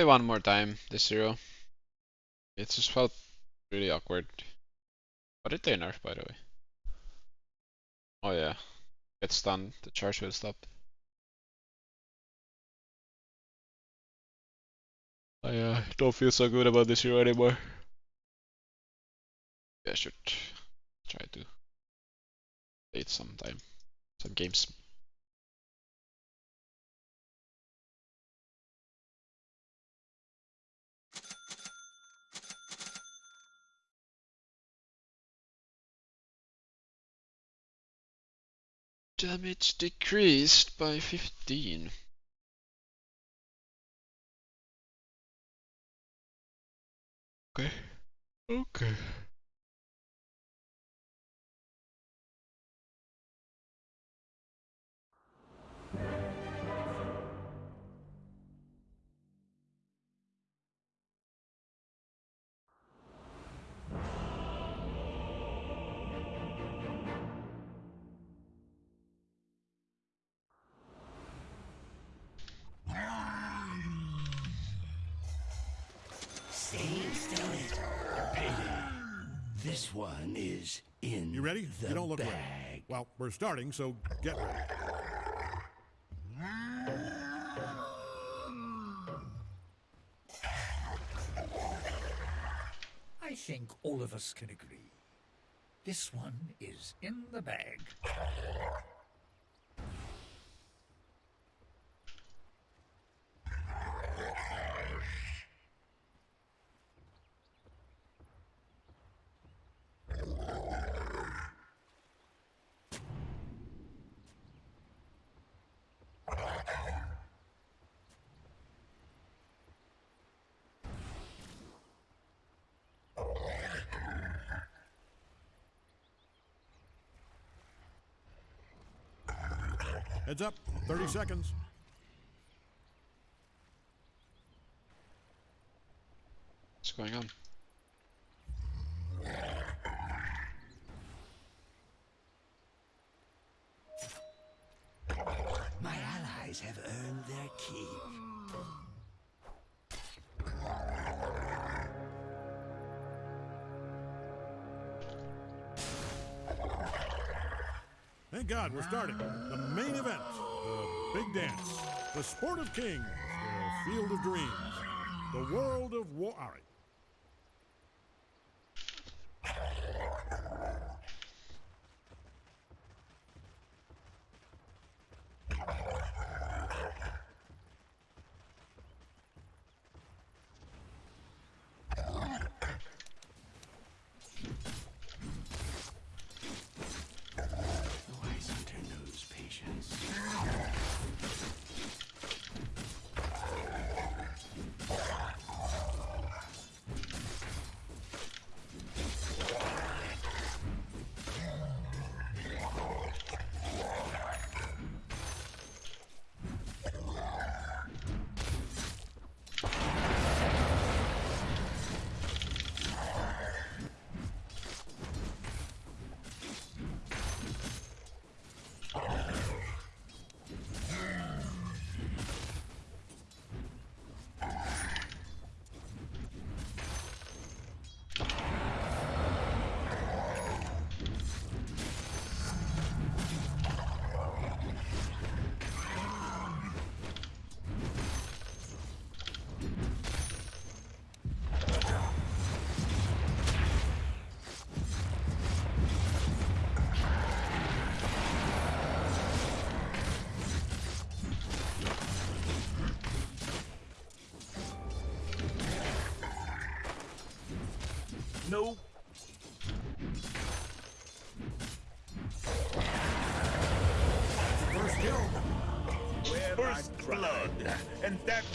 play one more time, this zero. It just felt really awkward. What did they nerf, by the way? Oh yeah. Get stunned, the charge will stop. I uh, don't feel so good about this hero anymore. Yeah, I should try to play it sometime. Some games. Damage decreased by 15. Okay. Okay. This one is in You ready? the you don't look bag. ready. Well, we're starting, so get ready. I think all of us can agree. This one is in the bag. Heads up. 30 seconds. What's going on? My allies have earned their keep. Thank God we're starting. Main event. The big dance. The sport of kings. The field of dreams. The world of war. All right.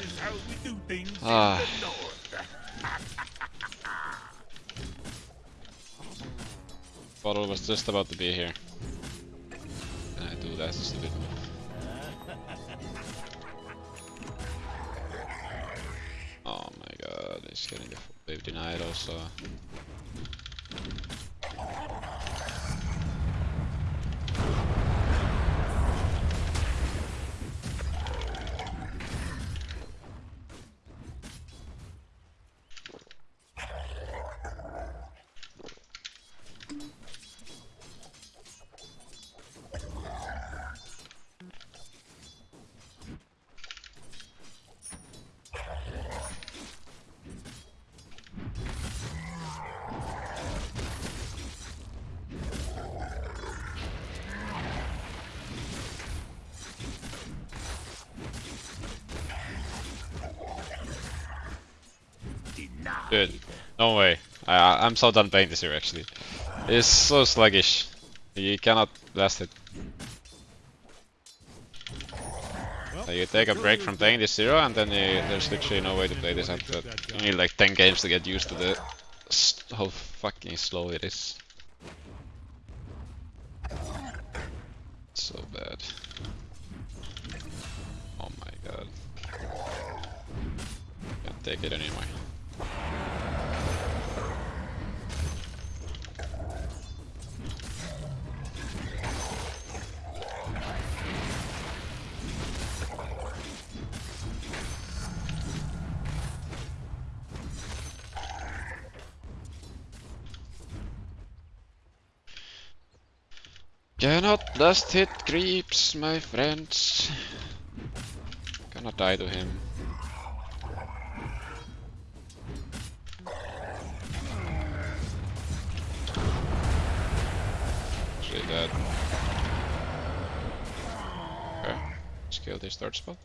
Is how we do things Ah. in the north. Bottle was just about to be here. And I do that stupid move. Oh my god, he's getting the wave denied also. No way. I, I'm so done playing this hero actually. It's so sluggish. You cannot last it. Well, you take a break from playing this hero and then you, there's literally no way to play this after that. Uh, you need like 10 games to get used to the how fucking slow it is. So bad. Oh my god. Can't take it anymore. Cannot last hit creeps, my friends. Gonna die to him. Actually dead. Okay. Let's kill this third spot.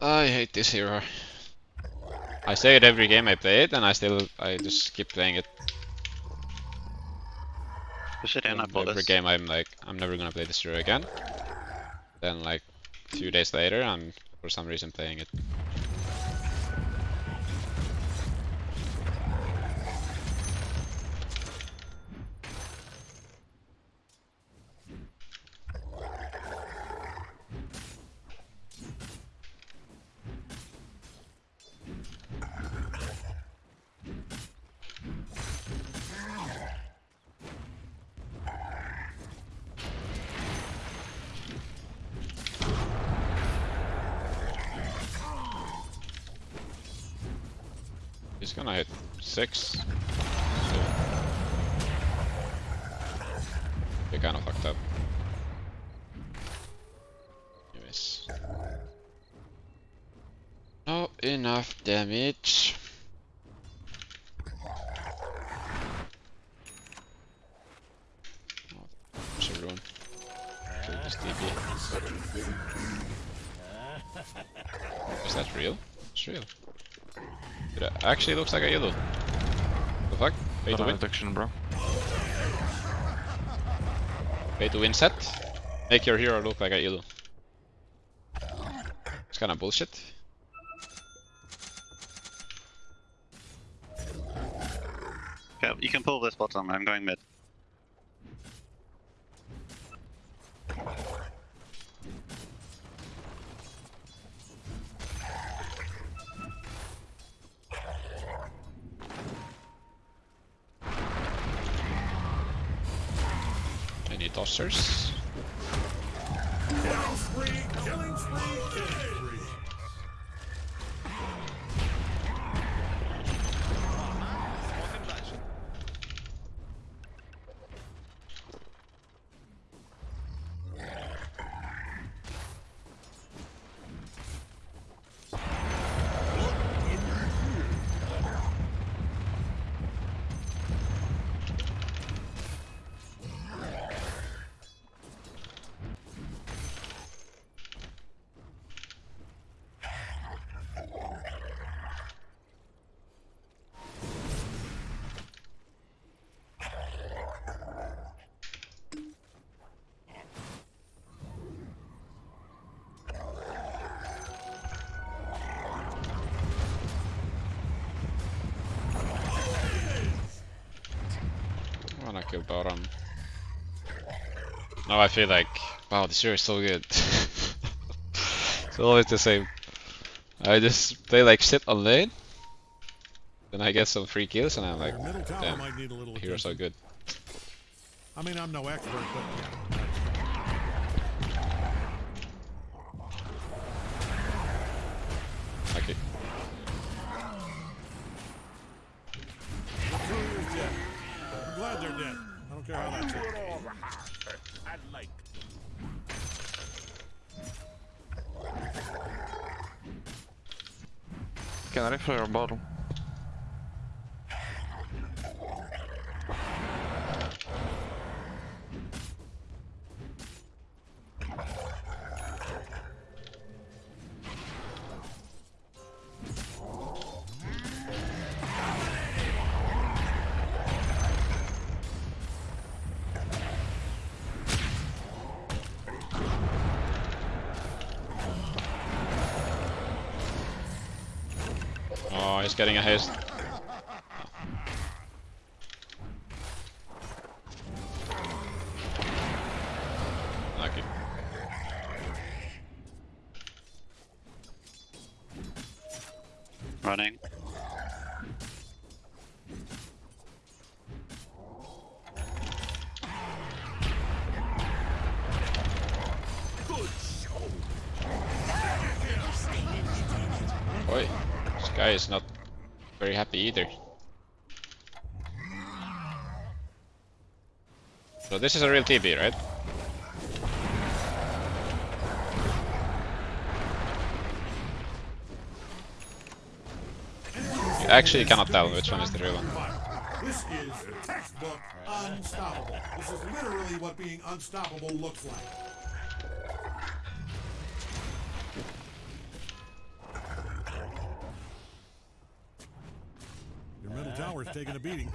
I hate this hero. I say it every game I play it, and I still I just keep playing it. Push it in, I every this. game I'm like, I'm never gonna play this hero again. Then like a few days later, I'm for some reason playing it. He's gonna hit six. He kinda fucked up. Anyways. Not enough damage. Actually looks like a yellow. The fuck? Pay to Got win. detection, bro. Pay to win set. Make your hero look like a yellow. It's kinda bullshit. Okay, you can pull this bottom, I'm going mid. Tossers? Bottom. Um, now I feel like, wow, this hero is so good. it's always the same. I just play like shit on lane, then I get some free kills, and I'm like, damn, might need a little the hero's so good. I mean, I'm no expert, but I rifle your bottom? he's getting a haste. Lucky. Running. Boy, this guy is not very happy either. So this is a real TB, right? You actually cannot tell which one is the real one. This is textbook unstoppable. This is literally what being unstoppable looks like. Middle tower's taking a beating.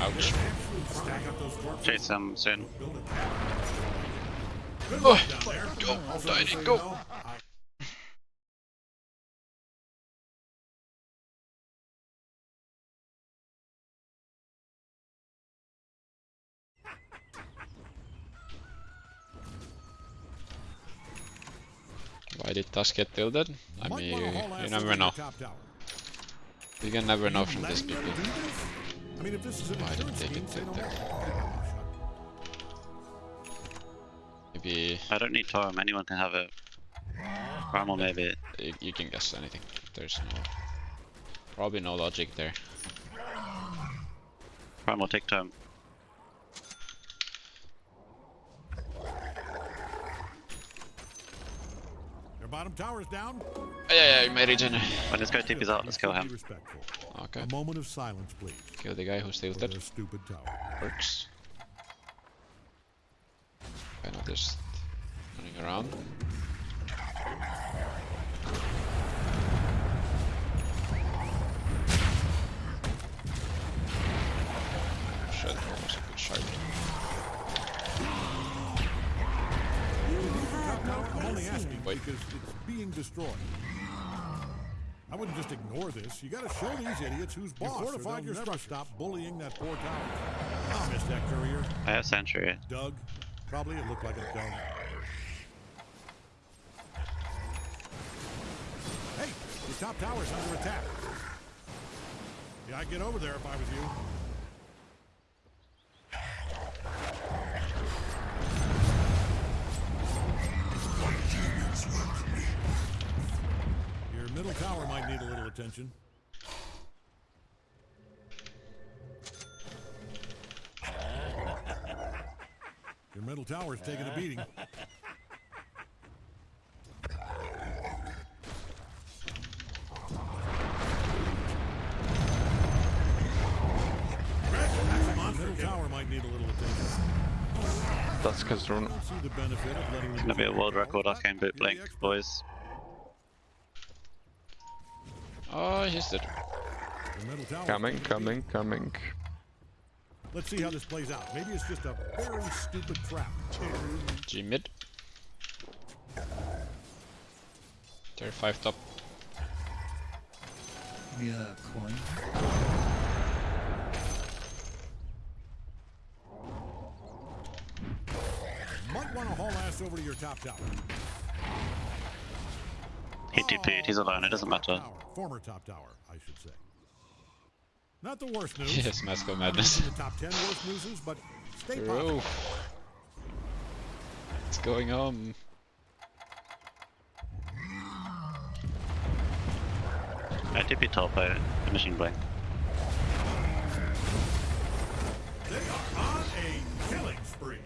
Ouch. Stack up those corpses, Chase them soon. build a tower. Good Oh, luck down there. go, Also, Tiny, just so you go. know, I- Why did Tusk get tilted? I mean, you, you never know. the top tower. You can never know from this Letting them PP. do this? I mean, if this is an Why insurance they scheme, say no more. Maybe I don't need Torum, anyone can have it. Primal maybe. you, you can guess anything. There's no, probably no logic there. Primal take Torum. Your bottom tower's down. Yeah, yeah, you may regen. When this guy TP's out, let's kill him. respectful. Okay, A moment of silence, please. kill the guy who's For tilted. their stupid tower. Works. Kind of just running around. Shit, that was a good shot. I'm only asking Wait. because it's being destroyed. I wouldn't just ignore this. You gotta show these idiots who's boss. You fortified your structure. Stop bullying that poor tower. I ah, missed that courier. I have Sentry. Doug. Probably it looked like a Doug. Hey, the top tower's under attack. Yeah, I'd get over there if I was you. Attention. Your middle tower's taking a beating. Your middle tower might need a little attention. That's because I rune. don't see the benefit of letting Gonna be a world record arcane boot You're the blink, boys. Oh, he's dead. Your. Coming, coming, coming. Let's see how this plays out. Maybe it's just a very stupid trap. G mid. Tier 5 top. Yeah, coin. Might want to haul ass over to your top tower. He TP'd, he's alone, it doesn't Top matter. Tower. Former top tower, I should say. Not the worst news. Yes, Masco Not Madness. the top 10 worst newses, but stay positive. Bro. What's going on? I TP top out, machine blink. They are on a killing spree.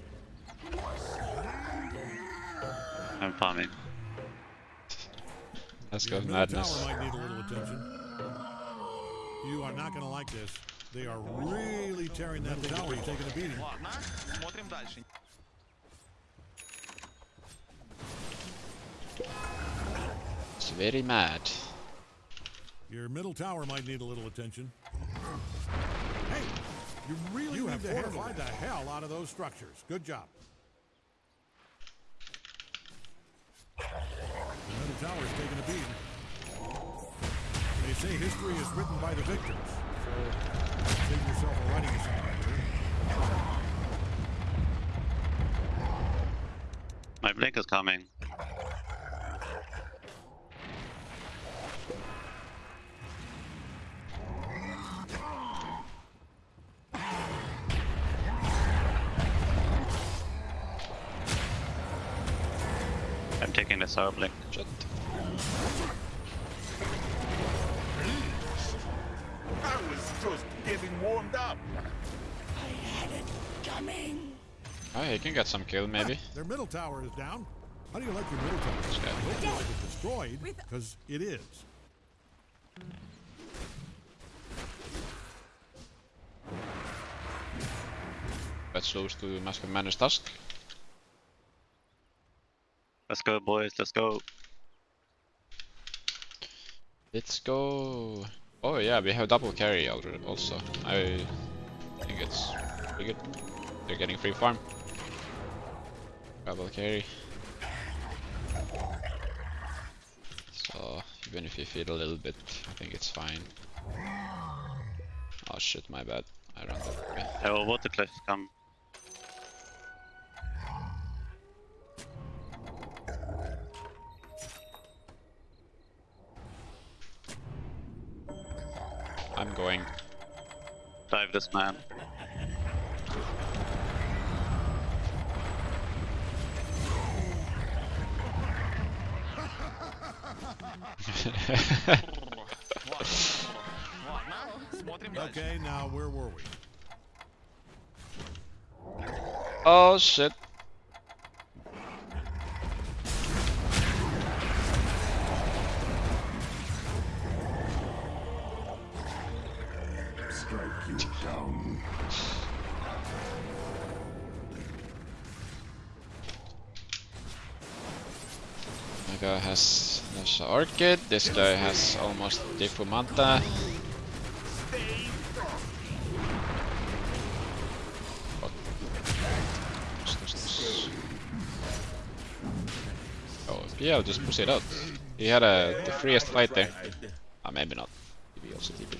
I'm farming. Let's go madness. Might need a little attention. You are not going to like this. They are really tearing that tower. You're taking a beating. It's very mad. Your middle tower might need a little attention. Hey, you really you have fortified the hell out of those structures. Good job. Middle tower is taking a beating. They say history is written by the victors. So save yourself a writing assignment. My blink is coming. I'm taking the sour blink. Shit. I was just getting warmed up. I had it coming. Oh, he can get some kill maybe. Their middle tower is down. How do you like your middle tower? Okay. I hope you like it destroyed, because it is. Let's lose to Mask of Madness Tusk. Let's go, boys. Let's go. Let's go. Oh yeah, we have double carry also. I think it's pretty good. They're getting free farm. Double carry. So even if you feed a little bit, I think it's fine. Oh shit, my bad. I ran that way. Will water cliff come. going. Dive this man. okay, now where were we? Oh shit. Orchid, this guy has almost this? Oh, PL just push it out. He had a the freest fight there. Ah, maybe not. Maybe also TP.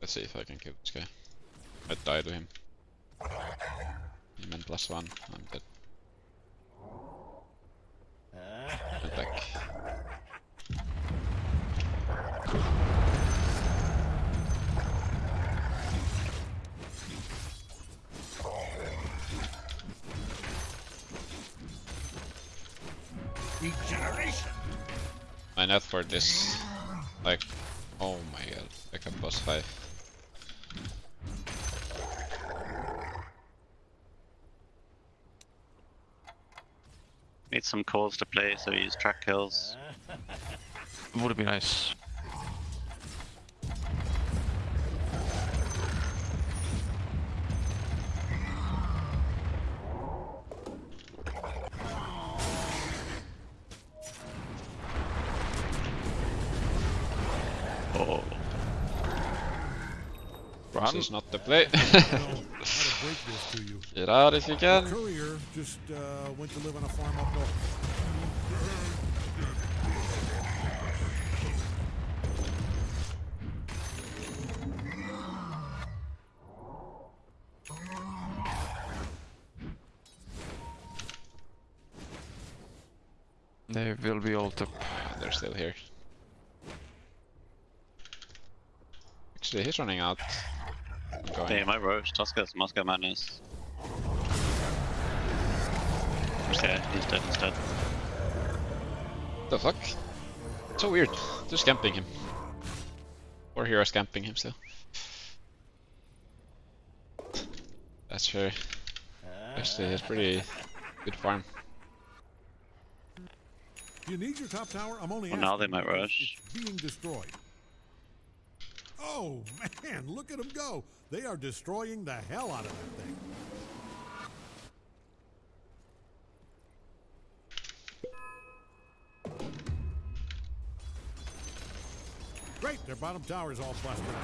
Let's see if I can kill this guy. I die to him. Meant plus one. I'm dead. Attack. Regeneration. My net for this, like, oh my god, like a boss fight. Some calls to play, so use track kills. Would be nice. Oh, This is not the play. I don't know how to break this to you. Get out if you can. Courier just uh, went to live on a farm up north. They will be all up. They're still here. Actually, he's running out. I'm going. hey, my roach. Tuskers, Mask of Madness. Yeah, he's dead instead. the fuck? So weird. Just camping him. Or heroes scamping him still. That's fair. Actually, it's pretty good farm. Do you need your top tower? I'm only Well, now they might rush. It's being destroyed. Oh man, look at them go! They are destroying the hell out of that thing. Great, their bottom tower is all busted up.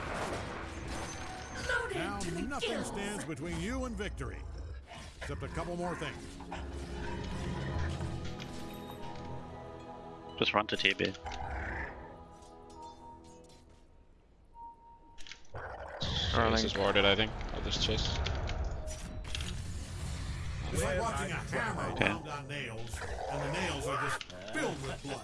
Now nothing stands between you and victory. Except a couple more things. Just run to TB. Chase Erling. is warded, I think. I'll just chase. It's like watching a hammer Okay. pound on nails, and the nails are just filled with blood.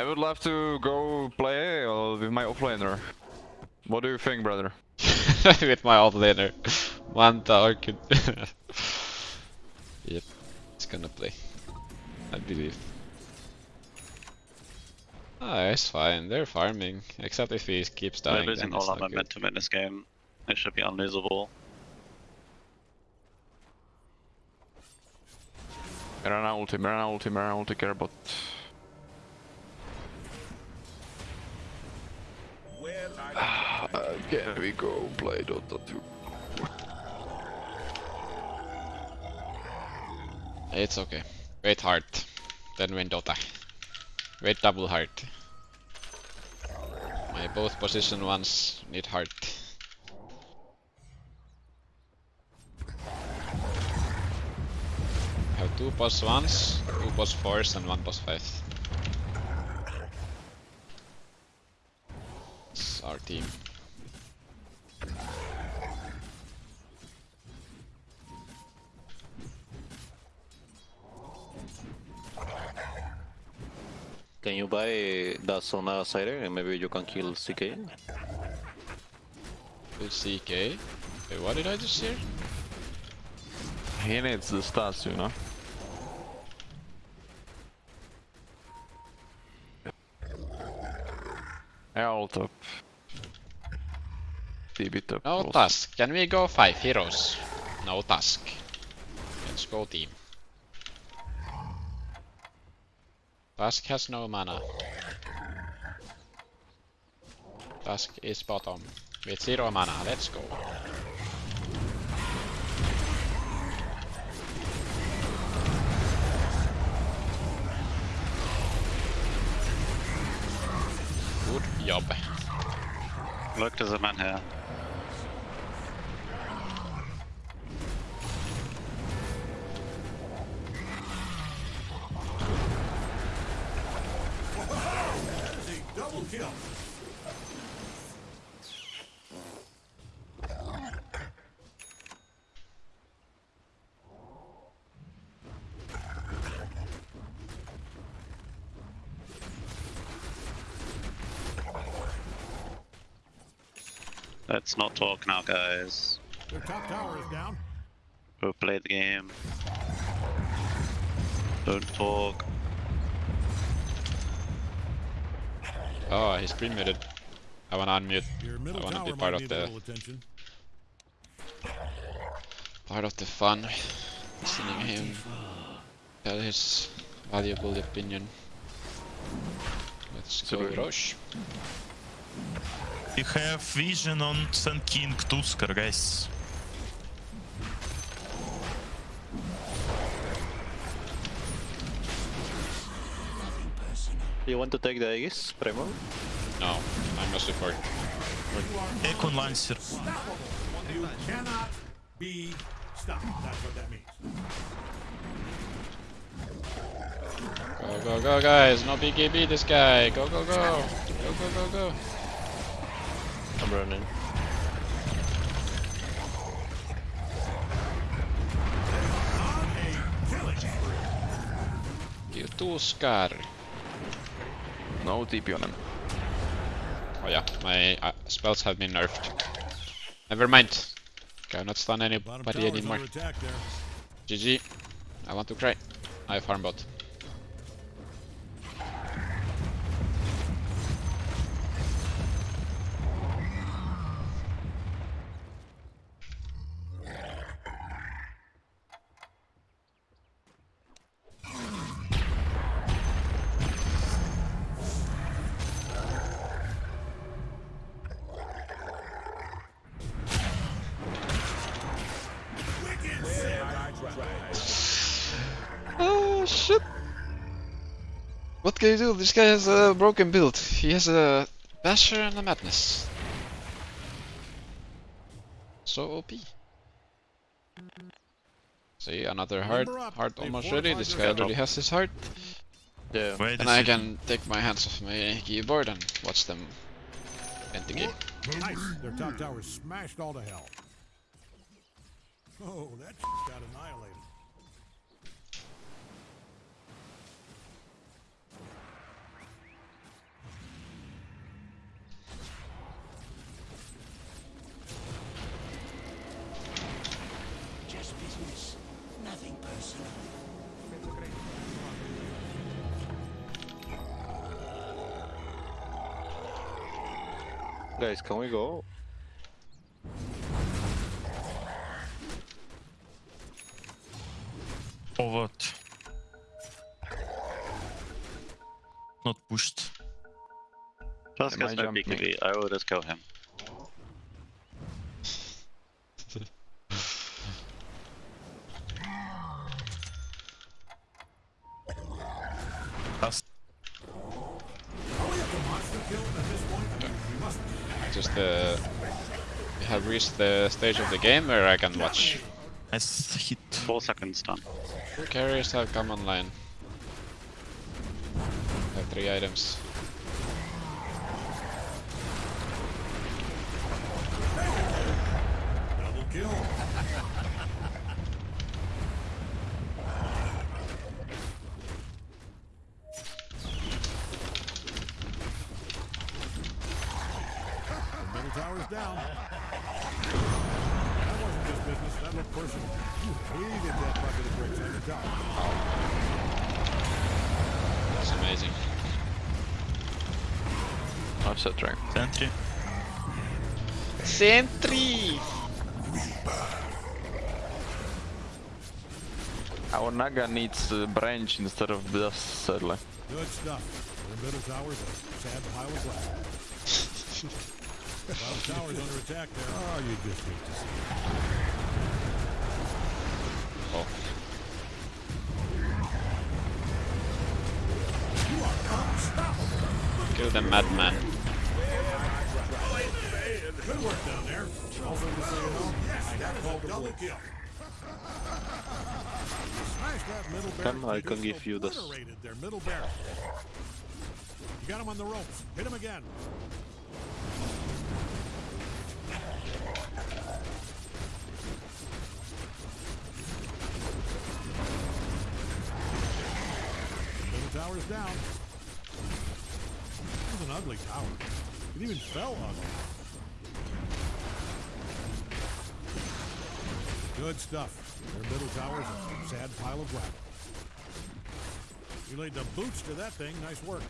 I would love to go play uh, with my offlaner. What do you think, brother? With my alt laner. One tower could. yep, it's gonna play. I believe. Ah, it's fine. They're farming. Except if he keeps dying. They're dying, losing then all our not good. momentum in this game. It should be unlosable. Mirana ulti, Mirana ulti, Mirana ulti, care Uh, can we go play Dota 2? It's okay. Wait hard. Then win Dota. Wait double hard. My both position ones need heart. Have two boss ones, two boss fours, and one boss five. It's our team. Buy that Sona Cider and maybe you can kill CK? With CK. Wait, what did I just hear? He needs the stats, you know. I ult up. TB top. No close. task. Can we go five heroes? No task. Let's go team. Task has no mana. Task is bottom. With zero mana, let's go. Good job. Look, there's a man here. Kill. Let's not talk now, guys. Their top tower is down. Go play the game. Don't talk. Oh, he's pre-muted. I wanna unmute. I wanna be part of the little part of the fun. Listening him tell his valuable opinion. Let's go, Super. Roche. You have vision on Sun King Tusker, guys. You want to take the Aegis, Premo? No, I'm a support. Econ Lancer. You cannot be stopped. That's what that means. Go, go, go, guys. No BKB this guy. Go, go, go. Go, go, go, go. I'm running. On a killing. You Tuskar. No TP on him. Oh yeah, my uh, spells have been nerfed. Never mind. Cannot stun anybody anymore. under attack there. GG. I want to cry. I farm bot. Shit! What can you do? This guy has a broken build. He has a Basher and a Madness. So OP. See, another heart. Heart almost ready. This guy already has his heart. Yeah. Wait, And I can take my hands off my keyboard and watch them end the game. Nice. Their top tower's smashed all to hell. Oh, that got annihilated. Guys, can we go? Oh what? Not pushed. Plus Am I gets no jumping? BKB, I will just kill him. The stage of the game where I can watch. nice hit. 4 seconds done. Two carriers have come online. have three items. Double kill. The middle tower's down. That wasn't just business, that looked. You hated that bucket of bricks on the tower. That's amazing. I've set rank. Sentry. Sentry! Our Naga needs uh, branch instead of dust, sadly. Good stuff. The middle tower's a sad pile of glass. Bottom tower's under attack there. Oh, you just hate to see it. Kill the madman. Good work down there. Also, just so you know, I got called double kill. Smash that middle barrel. Come, I can give you this. Their middle barrel. You got him on the ropes. Hit him again. Middle tower's down. An ugly tower. It even fell ugly. Good stuff. Their middle tower's a sad pile of gravel. You laid the boots to that thing. Nice work.